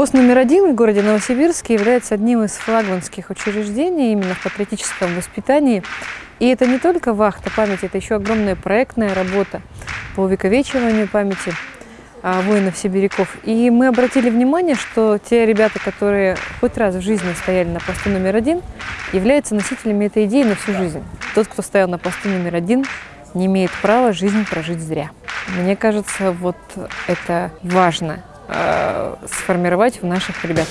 Пост номер один в городе Новосибирске является одним из флагманских учреждений именно в патриотическом воспитании. И это не только вахта памяти, это еще огромная проектная работа по увековечиванию памяти а, воинов-сибиряков. И мы обратили внимание, что те ребята, которые хоть раз в жизни стояли на посту номер один, являются носителями этой идеи на всю жизнь. Тот, кто стоял на посту номер один, не имеет права жизнь прожить зря. Мне кажется, вот это важно э, сформировать в наших ребят.